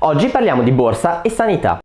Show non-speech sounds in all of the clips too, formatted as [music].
Oggi parliamo di borsa e sanità.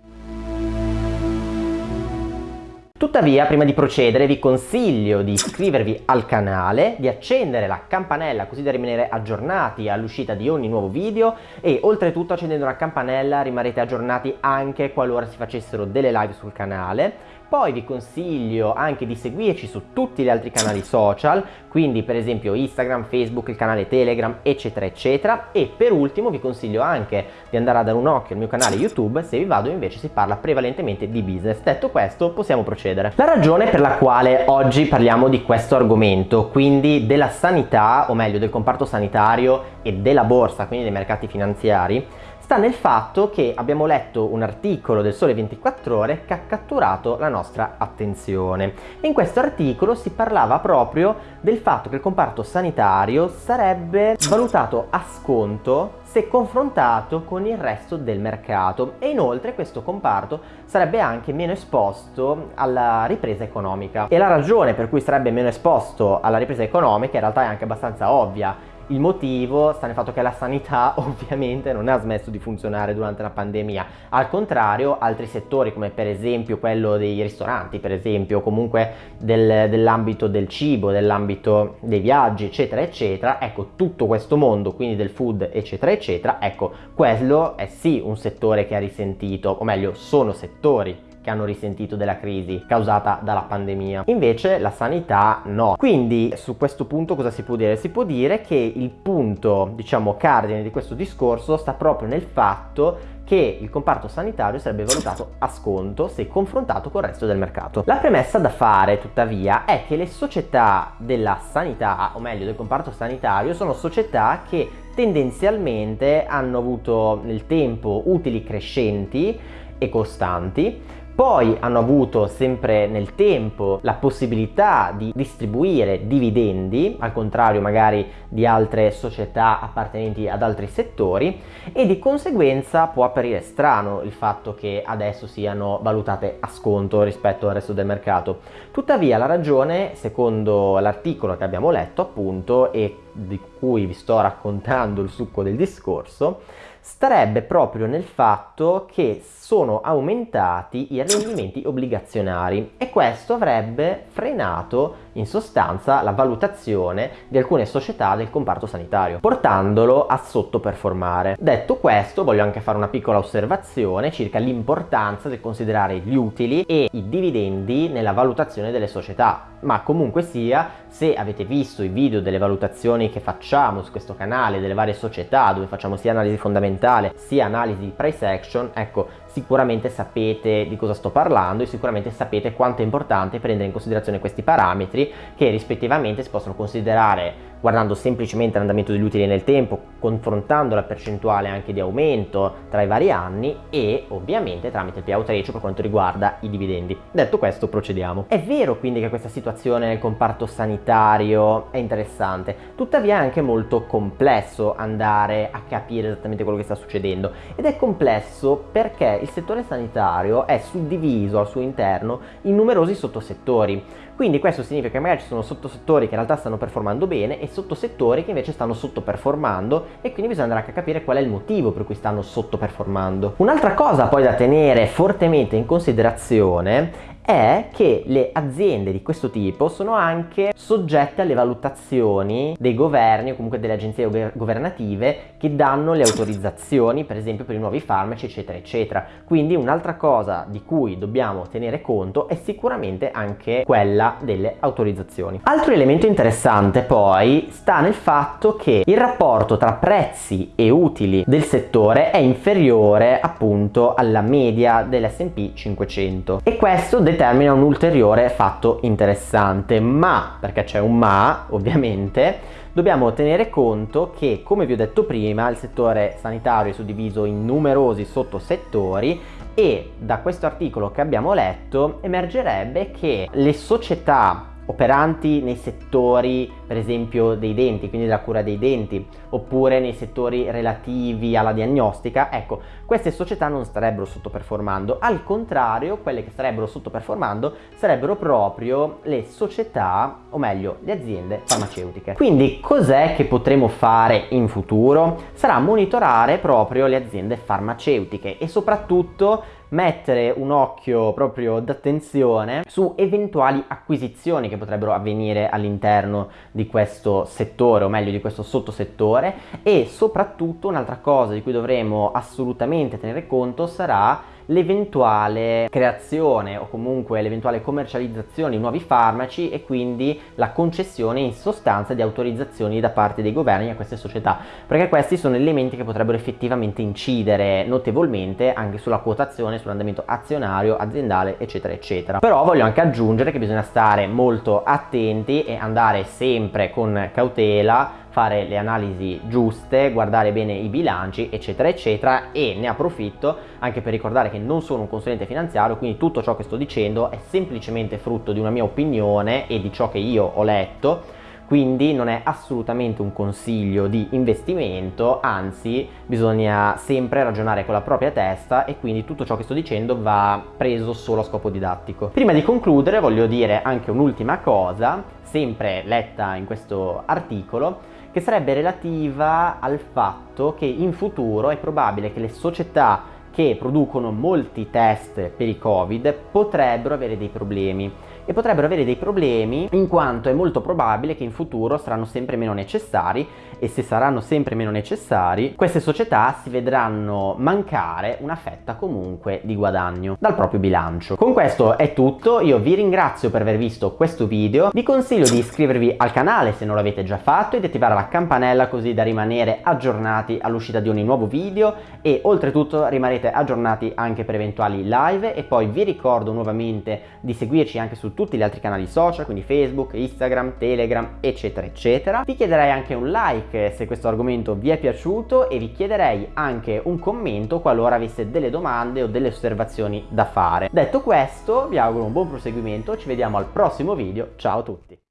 Tuttavia, prima di procedere, vi consiglio di iscrivervi al canale, di accendere la campanella così da rimanere aggiornati all'uscita di ogni nuovo video e oltretutto accendendo la campanella rimarrete aggiornati anche qualora si facessero delle live sul canale poi vi consiglio anche di seguirci su tutti gli altri canali social, quindi per esempio Instagram, Facebook, il canale Telegram, eccetera, eccetera. E per ultimo vi consiglio anche di andare a dare un occhio al mio canale YouTube, se vi vado invece si parla prevalentemente di business. Detto questo, possiamo procedere. La ragione per la quale oggi parliamo di questo argomento, quindi della sanità, o meglio del comparto sanitario e della borsa, quindi dei mercati finanziari, sta nel fatto che abbiamo letto un articolo del Sole 24 Ore che ha catturato la nostra attenzione. In questo articolo si parlava proprio del fatto che il comparto sanitario sarebbe valutato a sconto se confrontato con il resto del mercato. E inoltre questo comparto sarebbe anche meno esposto alla ripresa economica. E la ragione per cui sarebbe meno esposto alla ripresa economica in realtà è anche abbastanza ovvia il motivo sta nel fatto che la sanità [laughs] ovviamente non ha smesso di funzionare durante la pandemia, al contrario altri settori come per esempio quello dei ristoranti, per esempio, comunque del, dell'ambito del cibo, dell'ambito dei viaggi, eccetera, eccetera, ecco tutto questo mondo, quindi del food, eccetera, eccetera, ecco quello è sì un settore che ha risentito, o meglio sono settori che hanno risentito della crisi causata dalla pandemia. Invece la sanità no. Quindi su questo punto cosa si può dire? Si può dire che il punto, diciamo, cardine di questo discorso sta proprio nel fatto che il comparto sanitario sarebbe valutato a sconto se confrontato col resto del mercato. La premessa da fare tuttavia è che le società della sanità, o meglio del comparto sanitario, sono società che tendenzialmente hanno avuto nel tempo utili crescenti e costanti poi hanno avuto sempre nel tempo la possibilità di distribuire dividendi, al contrario magari di altre società appartenenti ad altri settori e di conseguenza può apparire strano il fatto che adesso siano valutate a sconto rispetto al resto del mercato. Tuttavia la ragione, secondo l'articolo che abbiamo letto appunto e di cui vi sto raccontando il succo del discorso, starebbe proprio nel fatto che sono aumentati i rendimenti obbligazionari e questo avrebbe frenato in sostanza la valutazione di alcune società del comparto sanitario, portandolo a sottoperformare. Detto questo, voglio anche fare una piccola osservazione circa l'importanza di considerare gli utili e i dividendi nella valutazione delle società, ma comunque sia, se avete visto i video delle valutazioni che facciamo su questo canale delle varie società, dove facciamo sia analisi fondamentale sia analisi price action, ecco, sicuramente sapete di cosa sto parlando e sicuramente sapete quanto è importante prendere in considerazione questi parametri che rispettivamente si possono considerare guardando semplicemente l'andamento degli utili nel tempo, confrontando la percentuale anche di aumento tra i vari anni e ovviamente tramite il payout ratio per quanto riguarda i dividendi. Detto questo procediamo. È vero quindi che questa situazione nel comparto sanitario è interessante, tuttavia è anche molto complesso andare a capire esattamente quello che sta succedendo ed è complesso perché il settore sanitario è suddiviso al suo interno in numerosi sottosettori quindi questo significa che magari ci sono sottosettori che in realtà stanno performando bene e sottosettori che invece stanno sottoperformando e quindi bisogna andare a capire qual è il motivo per cui stanno sottoperformando. Un'altra cosa poi da tenere fortemente in considerazione è che le aziende di questo tipo sono anche soggette alle valutazioni dei governi o comunque delle agenzie governative che danno le autorizzazioni per esempio per i nuovi farmaci eccetera eccetera. Quindi un'altra cosa di cui dobbiamo tenere conto è sicuramente anche quella delle autorizzazioni. Altro elemento interessante poi sta nel fatto che il rapporto tra prezzi e utili del settore è inferiore appunto alla media dell'S&P 500 e questo determina un ulteriore fatto interessante, ma, perché c'è un ma ovviamente, dobbiamo tenere conto che, come vi ho detto prima, il settore sanitario è suddiviso in numerosi sottosettori e da questo articolo che abbiamo letto emergerebbe che le società operanti nei settori per esempio dei denti, quindi della cura dei denti, oppure nei settori relativi alla diagnostica, ecco, queste società non starebbero sottoperformando, al contrario, quelle che starebbero sottoperformando sarebbero proprio le società, o meglio, le aziende farmaceutiche. Quindi cos'è che potremo fare in futuro? Sarà monitorare proprio le aziende farmaceutiche e soprattutto mettere un occhio proprio d'attenzione su eventuali acquisizioni che potrebbero avvenire all'interno di questo settore o meglio di questo sottosettore. E soprattutto un'altra cosa di cui dovremo assolutamente tenere conto sarà l'eventuale creazione o comunque l'eventuale commercializzazione di nuovi farmaci e quindi la concessione in sostanza di autorizzazioni da parte dei governi a queste società perché questi sono elementi che potrebbero effettivamente incidere notevolmente anche sulla quotazione, sull'andamento azionario, aziendale eccetera eccetera. Però voglio anche aggiungere che bisogna stare molto attenti e andare sempre con cautela fare le analisi giuste, guardare bene i bilanci eccetera eccetera e ne approfitto anche per ricordare che non sono un consulente finanziario quindi tutto ciò che sto dicendo è semplicemente frutto di una mia opinione e di ciò che io ho letto quindi non è assolutamente un consiglio di investimento, anzi bisogna sempre ragionare con la propria testa e quindi tutto ciò che sto dicendo va preso solo a scopo didattico. Prima di concludere voglio dire anche un'ultima cosa, sempre letta in questo articolo, che sarebbe relativa al fatto che in futuro è probabile che le società che producono molti test per i covid potrebbero avere dei problemi. E potrebbero avere dei problemi in quanto è molto probabile che in futuro saranno sempre meno necessari e se saranno sempre meno necessari queste società si vedranno mancare una fetta comunque di guadagno dal proprio bilancio. Con questo è tutto, io vi ringrazio per aver visto questo video, vi consiglio di iscrivervi al canale se non l'avete già fatto e di attivare la campanella così da rimanere aggiornati all'uscita di ogni nuovo video e oltretutto rimarrete aggiornati anche per eventuali live e poi vi ricordo nuovamente di seguirci anche su tutti gli altri canali social, quindi Facebook, Instagram, Telegram, eccetera, eccetera. Vi chiederei anche un like se questo argomento vi è piaciuto e vi chiederei anche un commento qualora aveste delle domande o delle osservazioni da fare. Detto questo, vi auguro un buon proseguimento, ci vediamo al prossimo video, ciao a tutti!